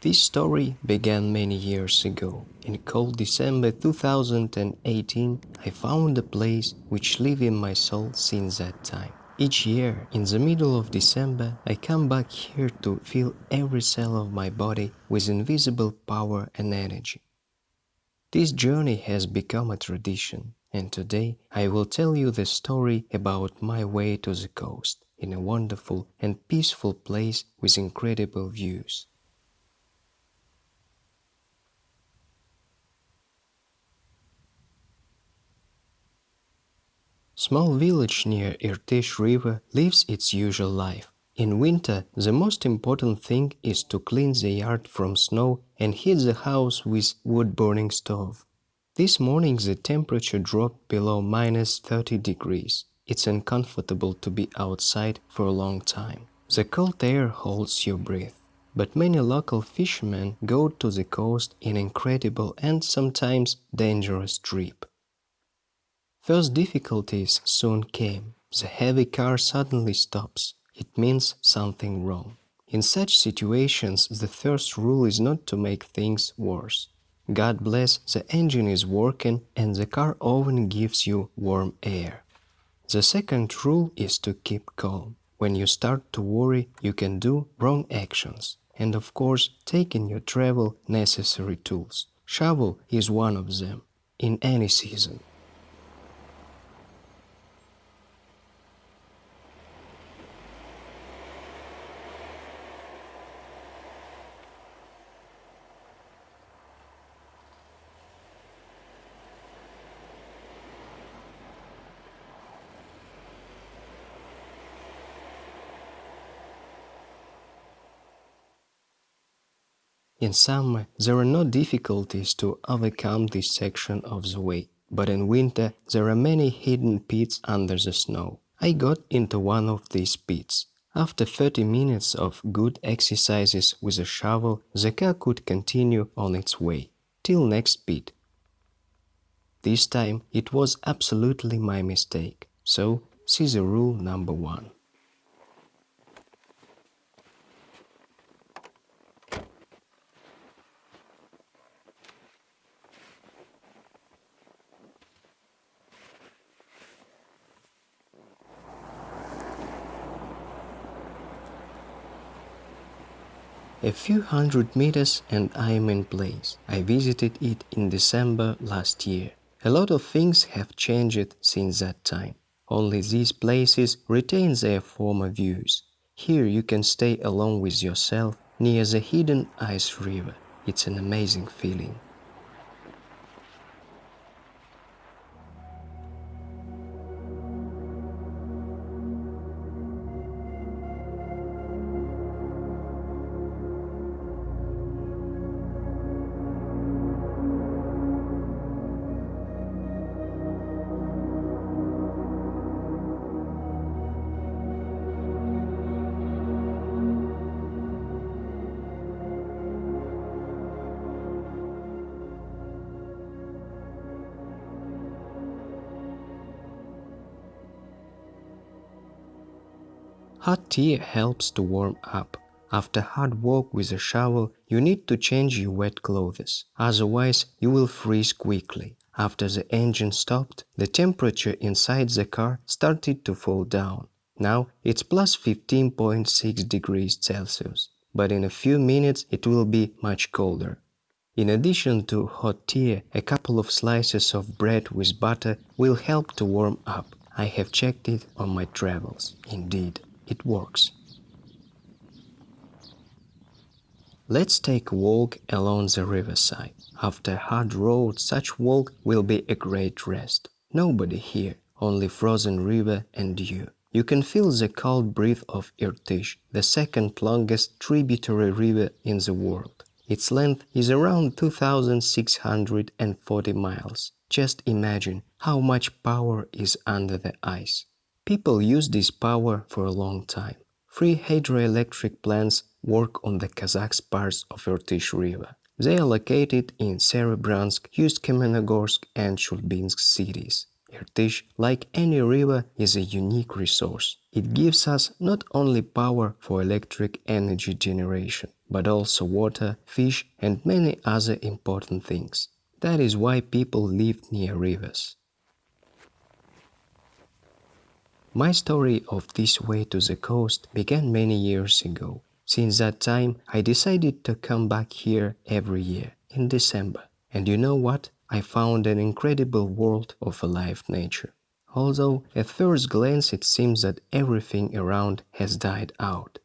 This story began many years ago. In cold December 2018, I found a place which lived in my soul since that time. Each year, in the middle of December, I come back here to fill every cell of my body with invisible power and energy. This journey has become a tradition, and today I will tell you the story about my way to the coast in a wonderful and peaceful place with incredible views. Small village near Irtysh River lives its usual life. In winter, the most important thing is to clean the yard from snow and heat the house with wood-burning stove. This morning the temperature dropped below minus 30 degrees. It's uncomfortable to be outside for a long time. The cold air holds your breath. But many local fishermen go to the coast in incredible and sometimes dangerous trip. First difficulties soon came. The heavy car suddenly stops. It means something wrong. In such situations, the first rule is not to make things worse. God bless, the engine is working and the car often gives you warm air. The second rule is to keep calm. When you start to worry, you can do wrong actions. And of course, take in your travel necessary tools. Shovel is one of them, in any season. In summer, there are no difficulties to overcome this section of the way, but in winter there are many hidden pits under the snow. I got into one of these pits. After 30 minutes of good exercises with a shovel, the car could continue on its way, till next pit. This time it was absolutely my mistake, so see the rule number one. A few hundred meters and I am in place. I visited it in December last year. A lot of things have changed since that time. Only these places retain their former views. Here you can stay alone with yourself near the hidden ice river. It's an amazing feeling. Hot tea helps to warm up. After hard work with a shovel, you need to change your wet clothes, otherwise you will freeze quickly. After the engine stopped, the temperature inside the car started to fall down. Now it's plus 15.6 degrees Celsius, but in a few minutes it will be much colder. In addition to hot tea, a couple of slices of bread with butter will help to warm up. I have checked it on my travels, indeed it works. Let's take a walk along the riverside. After a hard road, such walk will be a great rest. Nobody here, only frozen river and you. You can feel the cold breath of Irtysh, the second longest tributary river in the world. Its length is around 2,640 miles. Just imagine how much power is under the ice. People use this power for a long time. Three hydroelectric plants work on the Kazakh parts of Irtysh River. They are located in Serebransk, Ust-Kamenogorsk and Chulbinsk cities. Irtysh, like any river, is a unique resource. It gives us not only power for electric energy generation, but also water, fish and many other important things. That is why people live near rivers. My story of this way to the coast began many years ago. Since that time, I decided to come back here every year in December. And you know what? I found an incredible world of alive nature. Although at first glance it seems that everything around has died out.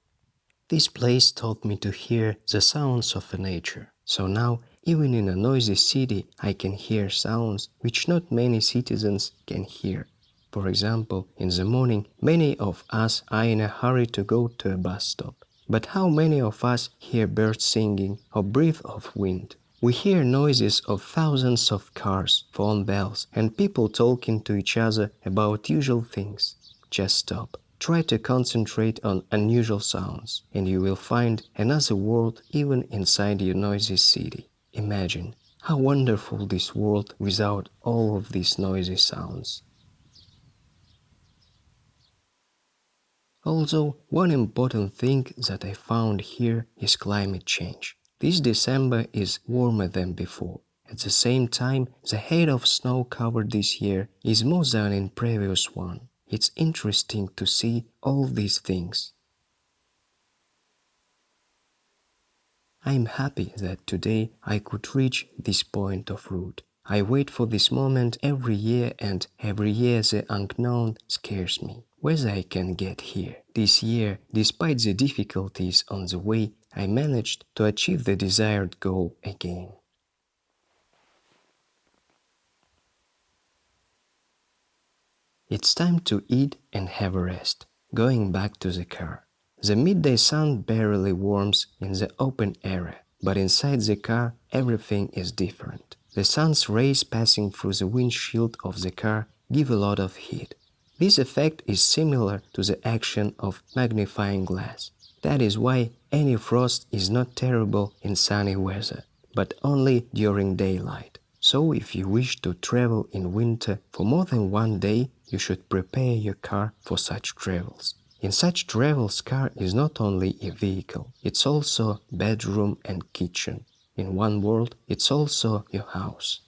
This place taught me to hear the sounds of nature. So now, even in a noisy city, I can hear sounds which not many citizens can hear. For example, in the morning, many of us are in a hurry to go to a bus stop. But how many of us hear birds singing or breath of wind? We hear noises of thousands of cars, phone bells, and people talking to each other about usual things. Just stop. Try to concentrate on unusual sounds, and you will find another world even inside your noisy city. Imagine how wonderful this world without all of these noisy sounds. Also, one important thing that I found here is climate change. This December is warmer than before. At the same time, the height of snow covered this year is more than in previous one. It's interesting to see all these things. I'm happy that today I could reach this point of route. I wait for this moment every year and every year the unknown scares me whether I can get here. This year, despite the difficulties on the way, I managed to achieve the desired goal again. It's time to eat and have a rest, going back to the car. The midday sun barely warms in the open area, but inside the car everything is different. The sun's rays passing through the windshield of the car give a lot of heat. This effect is similar to the action of magnifying glass. That is why any frost is not terrible in sunny weather, but only during daylight. So if you wish to travel in winter for more than one day, you should prepare your car for such travels. In such travels, car is not only a vehicle, it's also bedroom and kitchen. In one word, it's also your house.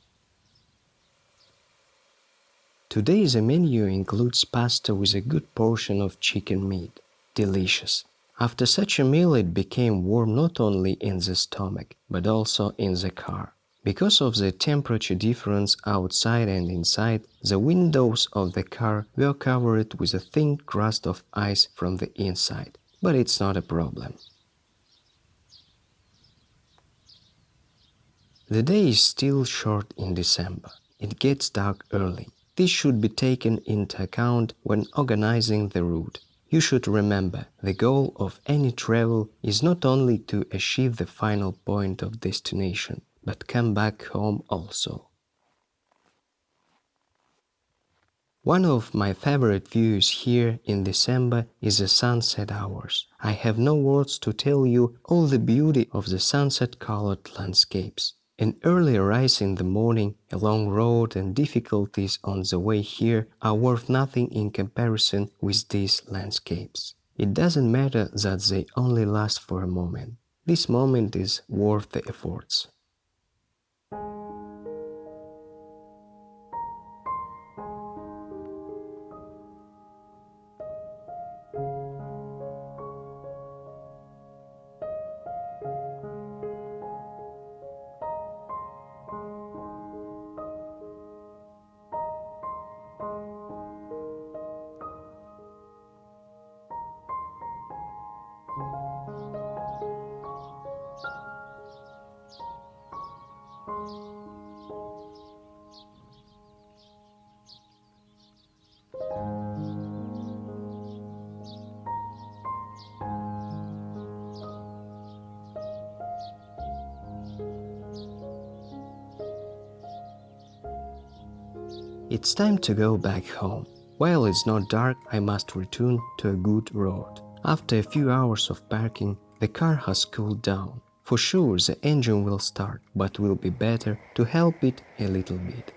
Today the menu includes pasta with a good portion of chicken meat. Delicious. After such a meal it became warm not only in the stomach, but also in the car. Because of the temperature difference outside and inside, the windows of the car were covered with a thin crust of ice from the inside. But it's not a problem. The day is still short in December. It gets dark early. This should be taken into account when organizing the route. You should remember, the goal of any travel is not only to achieve the final point of destination, but come back home also. One of my favorite views here in December is the sunset hours. I have no words to tell you all the beauty of the sunset-colored landscapes. An early rise in the morning, a long road and difficulties on the way here are worth nothing in comparison with these landscapes. It doesn't matter that they only last for a moment. This moment is worth the efforts. It's time to go back home. While it's not dark, I must return to a good road. After a few hours of parking, the car has cooled down. For sure the engine will start, but will be better to help it a little bit.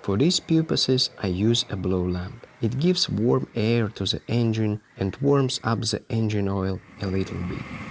For these purposes I use a blow lamp. It gives warm air to the engine and warms up the engine oil a little bit.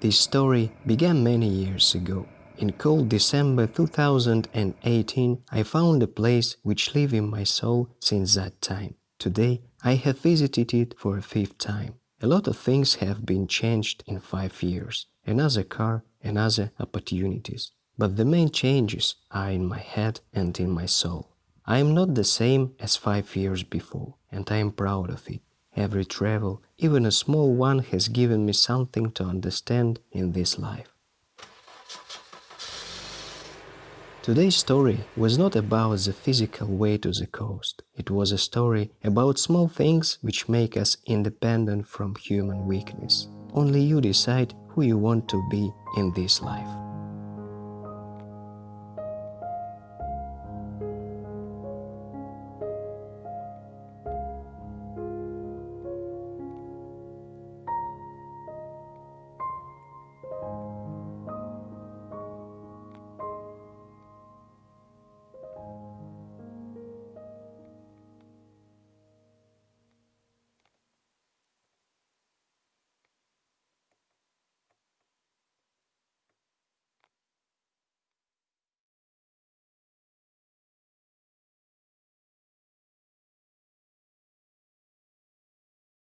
This story began many years ago. In cold December 2018, I found a place which lived in my soul since that time. Today, I have visited it for a fifth time. A lot of things have been changed in five years. Another car, another opportunities. But the main changes are in my head and in my soul. I am not the same as five years before, and I am proud of it. Every travel, even a small one, has given me something to understand in this life. Today's story was not about the physical way to the coast. It was a story about small things which make us independent from human weakness. Only you decide who you want to be in this life.